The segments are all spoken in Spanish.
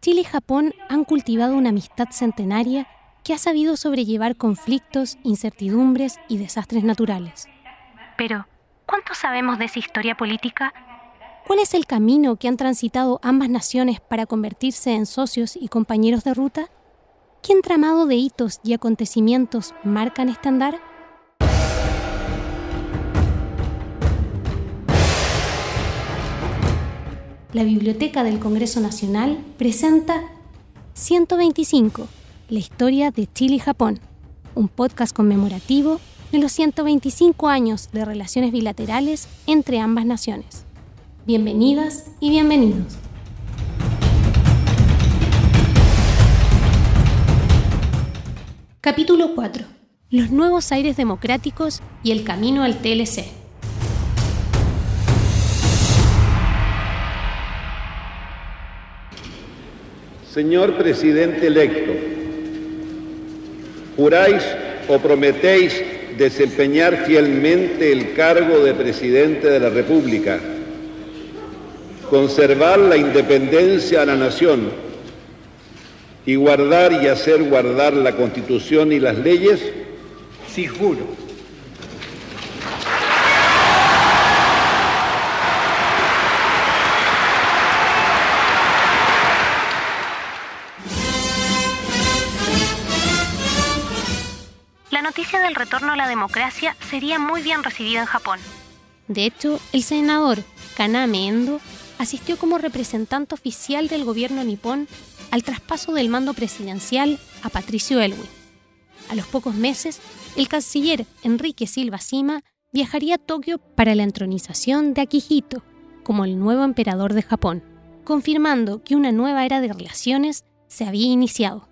Chile y Japón han cultivado una amistad centenaria que ha sabido sobrellevar conflictos, incertidumbres y desastres naturales. Pero, ¿cuánto sabemos de esa historia política? ¿Cuál es el camino que han transitado ambas naciones para convertirse en socios y compañeros de ruta? ¿Qué entramado de hitos y acontecimientos marcan este andar? La Biblioteca del Congreso Nacional presenta 125 la historia de Chile y Japón, un podcast conmemorativo de los 125 años de relaciones bilaterales entre ambas naciones. Bienvenidas y bienvenidos. Capítulo 4. Los nuevos aires democráticos y el camino al TLC. Señor presidente electo, ¿Juráis o prometéis desempeñar fielmente el cargo de presidente de la República, conservar la independencia a la nación y guardar y hacer guardar la Constitución y las leyes? Sí, juro. Del retorno a la democracia sería muy bien recibida en Japón. De hecho, el senador Kaname Endo asistió como representante oficial del gobierno nipón al traspaso del mando presidencial a Patricio Elwin. A los pocos meses, el canciller Enrique Silva Sima viajaría a Tokio para la entronización de Akihito como el nuevo emperador de Japón, confirmando que una nueva era de relaciones se había iniciado.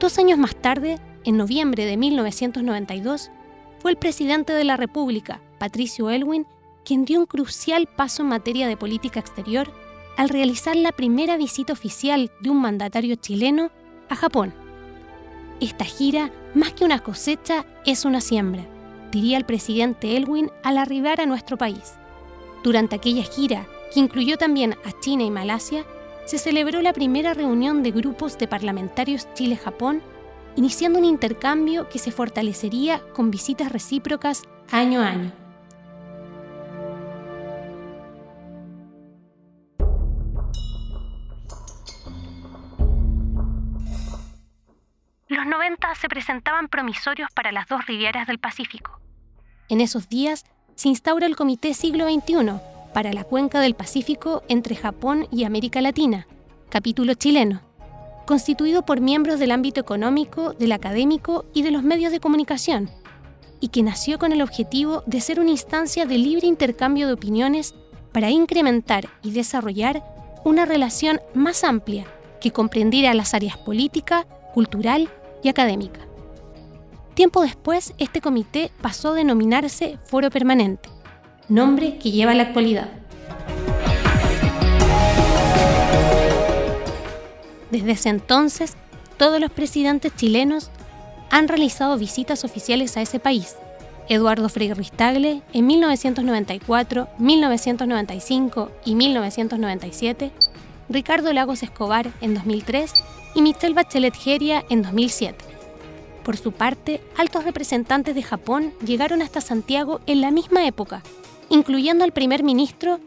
Dos años más tarde, en noviembre de 1992, fue el presidente de la República, Patricio Elwin, quien dio un crucial paso en materia de política exterior al realizar la primera visita oficial de un mandatario chileno a Japón. Esta gira, más que una cosecha, es una siembra, diría el presidente Elwin al arribar a nuestro país. Durante aquella gira, que incluyó también a China y Malasia, se celebró la primera reunión de grupos de parlamentarios Chile-Japón, iniciando un intercambio que se fortalecería con visitas recíprocas año a año. Los 90 se presentaban promisorios para las dos rivieras del Pacífico. En esos días se instaura el Comité Siglo XXI, para la cuenca del Pacífico entre Japón y América Latina, capítulo chileno, constituido por miembros del ámbito económico, del académico y de los medios de comunicación, y que nació con el objetivo de ser una instancia de libre intercambio de opiniones para incrementar y desarrollar una relación más amplia que comprendiera las áreas política, cultural y académica. Tiempo después, este comité pasó a denominarse Foro Permanente nombre que lleva la actualidad. Desde ese entonces, todos los presidentes chilenos han realizado visitas oficiales a ese país. Eduardo Frei Ristagle en 1994, 1995 y 1997, Ricardo Lagos Escobar en 2003 y Michelle Bachelet Geria en 2007. Por su parte, altos representantes de Japón llegaron hasta Santiago en la misma época incluyendo al primer ministro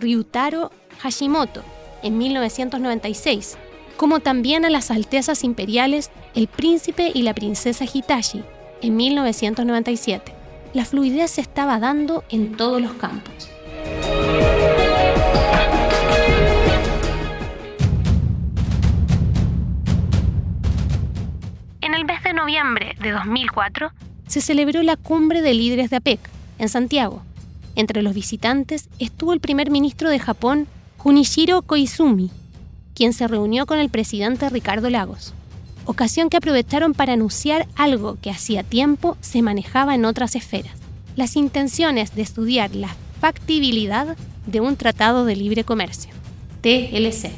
Ryutaro Hashimoto en 1996, como también a las Altezas Imperiales el príncipe y la princesa Hitachi en 1997. La fluidez se estaba dando en todos los campos. En el mes de noviembre de 2004 se celebró la cumbre de líderes de APEC en Santiago, entre los visitantes estuvo el primer ministro de Japón, Junichiro Koizumi, quien se reunió con el presidente Ricardo Lagos, ocasión que aprovecharon para anunciar algo que hacía tiempo se manejaba en otras esferas, las intenciones de estudiar la factibilidad de un tratado de libre comercio, TLC.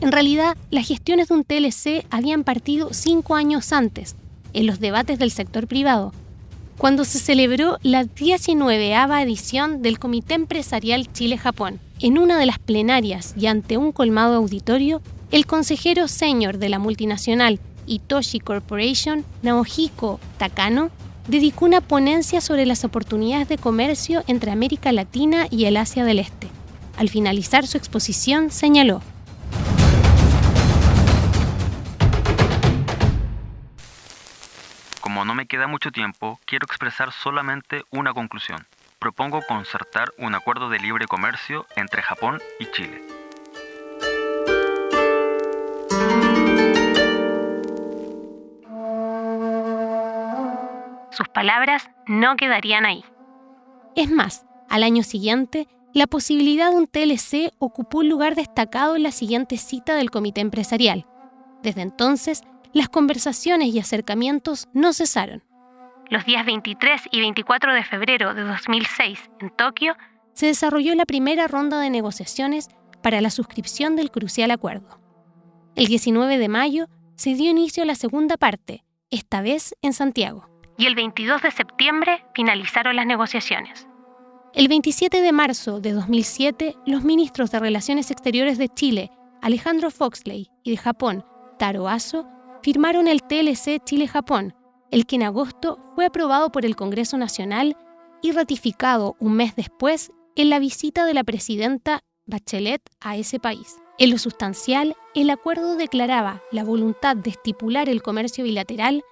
En realidad, las gestiones de un TLC habían partido cinco años antes, en los debates del sector privado, cuando se celebró la 19 edición del Comité Empresarial Chile-Japón. En una de las plenarias y ante un colmado auditorio, el consejero senior de la multinacional Itoshi Corporation, Naohiko Takano, dedicó una ponencia sobre las oportunidades de comercio entre América Latina y el Asia del Este. Al finalizar su exposición, señaló, Como no me queda mucho tiempo, quiero expresar solamente una conclusión. Propongo concertar un acuerdo de libre comercio entre Japón y Chile. Sus palabras no quedarían ahí. Es más, al año siguiente, la posibilidad de un TLC ocupó un lugar destacado en la siguiente cita del comité empresarial. Desde entonces, las conversaciones y acercamientos no cesaron. Los días 23 y 24 de febrero de 2006, en Tokio, se desarrolló la primera ronda de negociaciones para la suscripción del crucial acuerdo. El 19 de mayo se dio inicio a la segunda parte, esta vez en Santiago. Y el 22 de septiembre finalizaron las negociaciones. El 27 de marzo de 2007, los ministros de Relaciones Exteriores de Chile, Alejandro Foxley, y de Japón, Taro Aso, firmaron el TLC Chile-Japón, el que en agosto fue aprobado por el Congreso Nacional y ratificado un mes después en la visita de la presidenta Bachelet a ese país. En lo sustancial, el acuerdo declaraba la voluntad de estipular el comercio bilateral,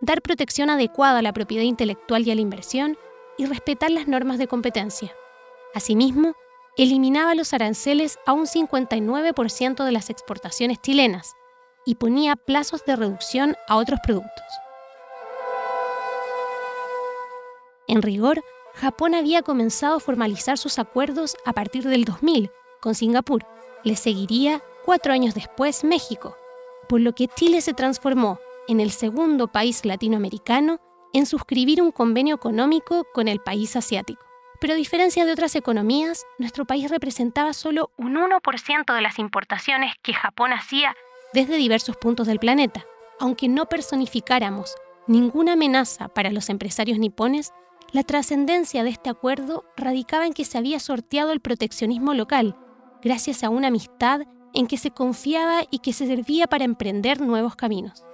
dar protección adecuada a la propiedad intelectual y a la inversión y respetar las normas de competencia. Asimismo, eliminaba los aranceles a un 59% de las exportaciones chilenas, y ponía plazos de reducción a otros productos. En rigor, Japón había comenzado a formalizar sus acuerdos a partir del 2000 con Singapur. Le seguiría cuatro años después México, por lo que Chile se transformó en el segundo país latinoamericano en suscribir un convenio económico con el país asiático. Pero a diferencia de otras economías, nuestro país representaba solo un 1% de las importaciones que Japón hacía desde diversos puntos del planeta. Aunque no personificáramos ninguna amenaza para los empresarios nipones, la trascendencia de este acuerdo radicaba en que se había sorteado el proteccionismo local, gracias a una amistad en que se confiaba y que se servía para emprender nuevos caminos.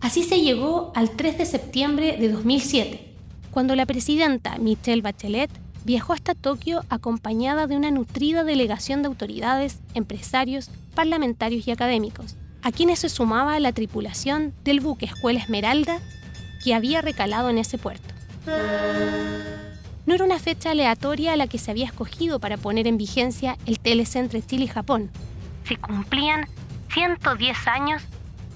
Así se llegó al 3 de septiembre de 2007, cuando la presidenta Michelle Bachelet viajó hasta Tokio acompañada de una nutrida delegación de autoridades, empresarios, parlamentarios y académicos, a quienes se sumaba la tripulación del buque Escuela Esmeralda que había recalado en ese puerto. No era una fecha aleatoria a la que se había escogido para poner en vigencia el TLC entre Chile y Japón. Se cumplían 110 años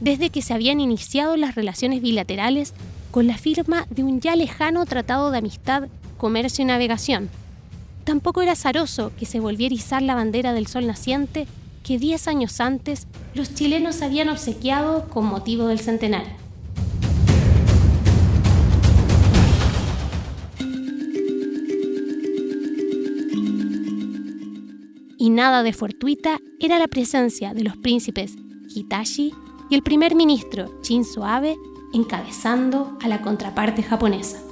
desde que se habían iniciado las relaciones bilaterales con la firma de un ya lejano tratado de amistad, comercio y navegación. Tampoco era azaroso que se volviera a izar la bandera del sol naciente que diez años antes los chilenos habían obsequiado con motivo del centenario. Y nada de fortuita era la presencia de los príncipes Hitachi y el primer ministro Shinzo Abe encabezando a la contraparte japonesa.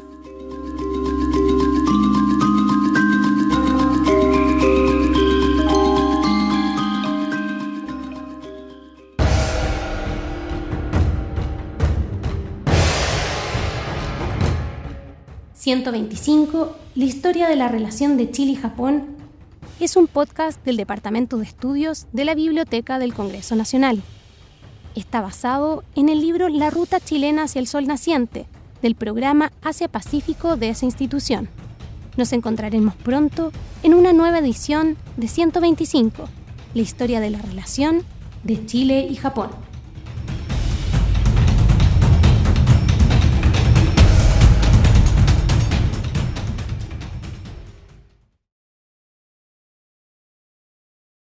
...125... La historia de la relación de Chile y Japón... ...es un podcast del Departamento de Estudios... ...de la Biblioteca del Congreso Nacional está basado en el libro La Ruta Chilena hacia el Sol Naciente, del programa Asia Pacífico de esa institución. Nos encontraremos pronto en una nueva edición de 125, la historia de la relación de Chile y Japón.